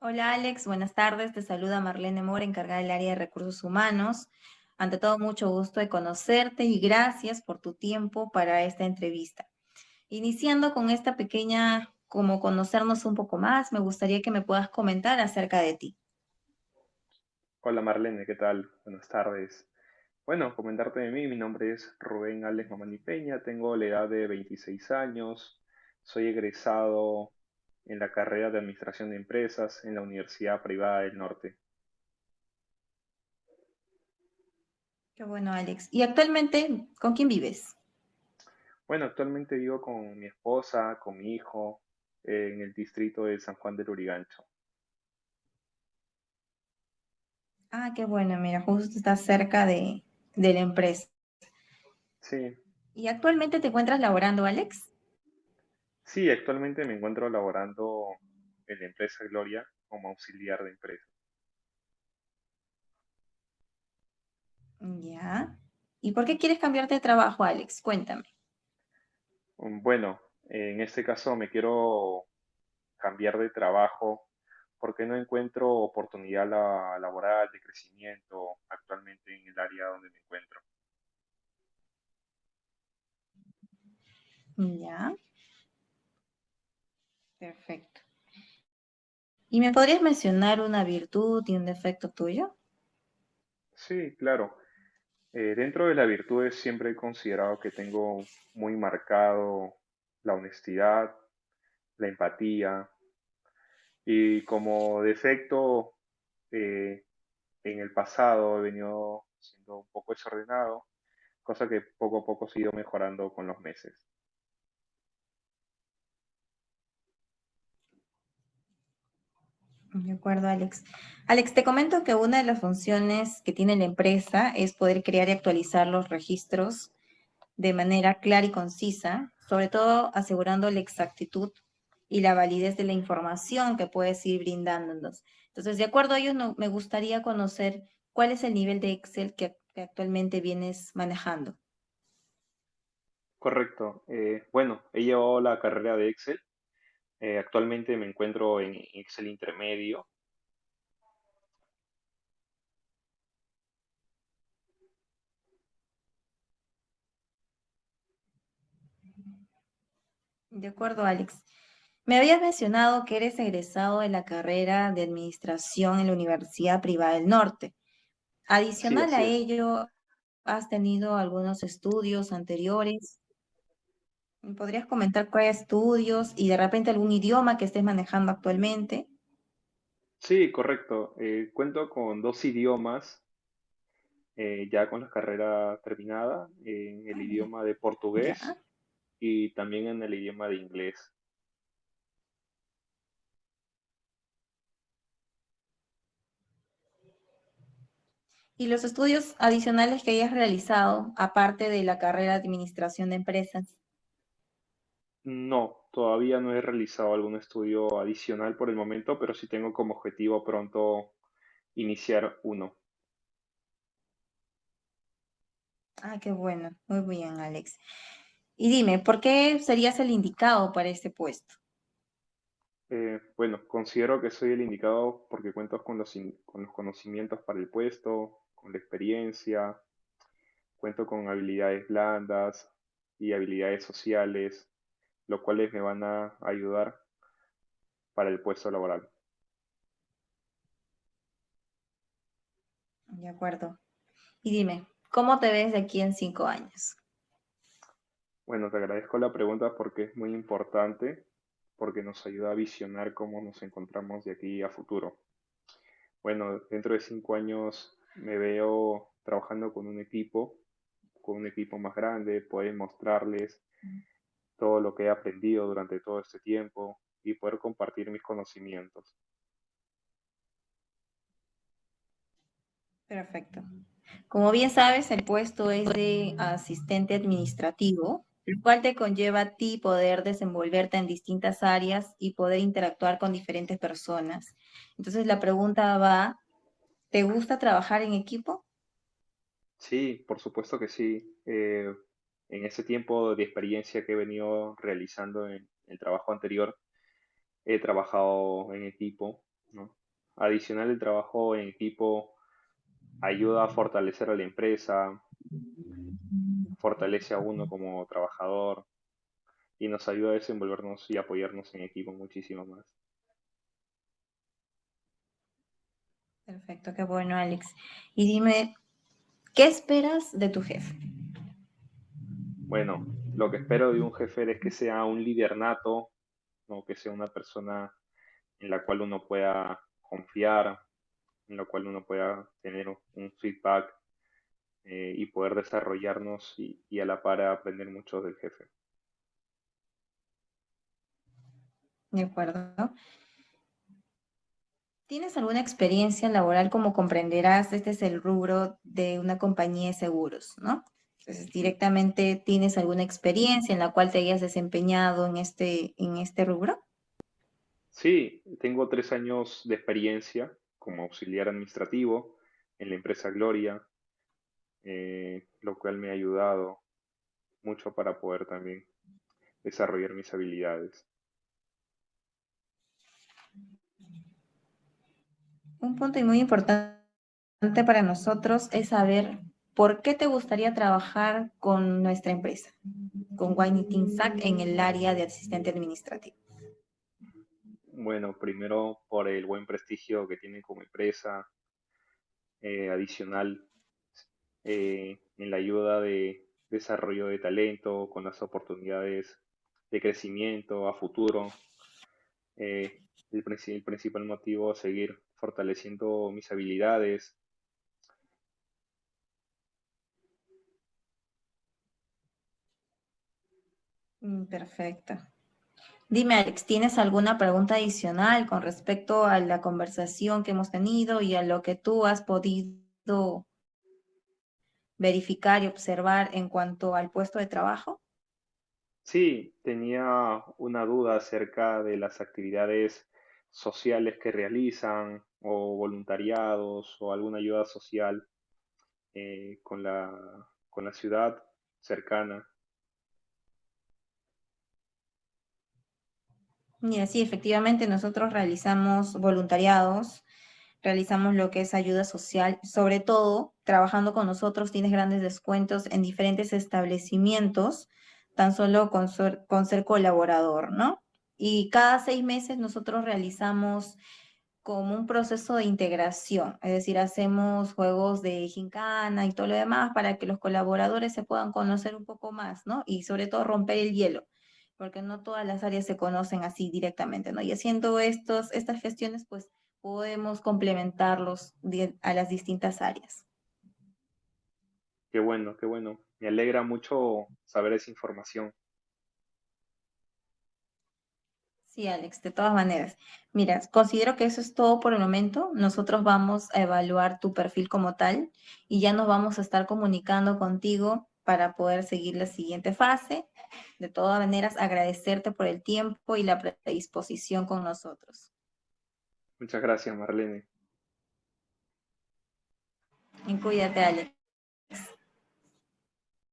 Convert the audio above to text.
Hola Alex, buenas tardes. Te saluda Marlene Mora, encargada del área de recursos humanos. Ante todo, mucho gusto de conocerte y gracias por tu tiempo para esta entrevista. Iniciando con esta pequeña, como conocernos un poco más, me gustaría que me puedas comentar acerca de ti. Hola Marlene, ¿qué tal? Buenas tardes. Bueno, comentarte de mí, mi nombre es Rubén Alex Mamani Peña, tengo la edad de 26 años, soy egresado en la carrera de Administración de Empresas en la Universidad Privada del Norte. Qué bueno, Alex. ¿Y actualmente con quién vives? Bueno, actualmente vivo con mi esposa, con mi hijo, eh, en el distrito de San Juan del Urigancho. Ah, qué bueno, mira, justo estás cerca de, de la empresa. Sí, ¿Y actualmente te encuentras laborando, Alex? Sí, actualmente me encuentro laborando en la empresa Gloria como auxiliar de empresa. Ya. ¿Y por qué quieres cambiarte de trabajo, Alex? Cuéntame. Um, Bueno, en este caso me quiero cambiar de trabajo porque no encuentro oportunidad la- laboral de crecimiento actualmente en el área donde me encuentro. Ya, perfecto. ¿Y me podrías mencionar una virtud y un defecto tuyo? Sí, claro. Eh, dentro de las virtudes siempre he considerado que tengo muy marcado la honestidad, la empatía y como defecto eh, en el pasado he venido siendo un poco desordenado, cosa que poco a poco he ido mejorando con los meses. De acuerdo, Alex. Alex, te comento que una de las funciones que tiene la empresa es poder crear y actualizar los registros de manera clara y concisa, sobre todo asegurando la exactitud y la validez de la información que puedes ir brindándonos. Entonces, de acuerdo a ello, no- me gustaría conocer cuál es el nivel de Excel que, que actualmente vienes manejando. Correcto. Eh, bueno, he llevado la carrera de Excel. Eh, actualmente me encuentro en Excel intermedio. De acuerdo, Alex. Me habías mencionado que eres egresado de la carrera de Administración en la Universidad Privada del Norte. Adicional a ello, ¿has tenido algunos estudios anteriores? ¿Me ¿Podrías comentar cuáles estudios y de repente algún idioma que estés manejando actualmente? Sí, correcto. Eh, cuento con dos idiomas, eh, ya con la carrera terminada, en el idioma de Ya. portugués y también en el idioma de inglés. ¿Y los estudios adicionales que hayas realizado, aparte de la carrera de Administración de Empresas? No, todavía no he realizado algún estudio adicional por el momento, pero sí tengo como objetivo pronto iniciar uno. Ah, qué bueno. Muy bien, Alex. Y dime, ¿por qué serías el indicado para este puesto? Eh, bueno, considero que soy el indicado porque cuento con los, con los conocimientos para el puesto, con la experiencia, cuento con habilidades blandas y habilidades sociales, lo cuales me van a ayudar para el puesto laboral. De acuerdo. Y dime, ¿cómo te ves de aquí en cinco años? Bueno, te agradezco la pregunta porque es muy importante, porque nos ayuda a visionar cómo nos encontramos de aquí a futuro. Bueno, dentro de cinco años me veo trabajando con un equipo, con un equipo más grande, poder mostrarles todo lo que he aprendido durante todo este tiempo y poder compartir mis conocimientos. Perfecto. Como bien sabes, el puesto es de asistente administrativo, el cual te conlleva a ti poder desenvolverte en distintas áreas y poder interactuar con diferentes personas. Entonces la pregunta va, ¿te gusta trabajar en equipo? Sí, por supuesto que sí. Eh, en ese tiempo de experiencia que he venido realizando en el trabajo anterior, he trabajado en equipo ¿no? Adicional, el trabajo en equipo ayuda a fortalecer a la empresa, fortalece a uno como trabajador y nos ayuda a desenvolvernos y apoyarnos en equipo muchísimo más. Perfecto, qué bueno, Alex. Y dime, ¿qué esperas de tu jefe? Bueno, lo que espero de un jefe es que sea un líder nato, ¿no? que sea una persona en la cual uno pueda confiar, en la cual uno pueda tener un feedback eh, y poder desarrollarnos y, y, a la par aprender mucho del jefe. De acuerdo. ¿Tienes alguna experiencia laboral? Como comprenderás, este es el rubro de una compañía de seguros, ¿no? Entonces, directamente, ¿tienes alguna experiencia en la cual te hayas desempeñado en este, en este rubro? Sí, tengo tres años de experiencia como auxiliar administrativo en la empresa Gloria, eh, lo cual me ha ayudado mucho para poder también desarrollar mis habilidades. Un punto muy importante para nosotros es saber por qué te gustaría trabajar con nuestra empresa, con Wine Sac en el área de asistente administrativo. Bueno, primero por el buen prestigio que tiene como empresa, eh, adicional eh, en la ayuda de desarrollo de talento, con las oportunidades de crecimiento a futuro. Eh, el, el, principal motivo es seguir fortaleciendo mis habilidades. Perfecto. Dime, Alex, ¿tienes alguna pregunta adicional con respecto a la conversación que hemos tenido y a lo que tú has podido verificar y observar en cuanto al puesto de trabajo? Sí, tenía una duda acerca de las actividades sociales que realizan o voluntariados o alguna ayuda social eh, con la, con la ciudad cercana. Mira, sí, efectivamente nosotros realizamos voluntariados, realizamos lo que es ayuda social, sobre todo trabajando con nosotros tienes grandes descuentos en diferentes establecimientos, tan solo con con ser colaborador, ¿no? Y cada seis meses nosotros realizamos como un proceso de integración, es decir, hacemos juegos de gincana y todo lo demás para que los colaboradores se puedan conocer un poco más, ¿no? Y sobre todo romper el hielo, porque no todas las áreas se conocen así directamente, ¿no? Y haciendo estos, estas gestiones, pues podemos complementarlos a las distintas áreas. Qué bueno, qué bueno. Me alegra mucho saber esa información. Sí, Alex, de todas maneras. Mira, considero que eso es todo por el momento. Nosotros vamos a evaluar tu perfil como tal y ya nos vamos a estar comunicando contigo para poder seguir la siguiente fase. De todas maneras, agradecerte por el tiempo y la predisposición con nosotros. Muchas gracias, Marlene. Y cuídate, Alex.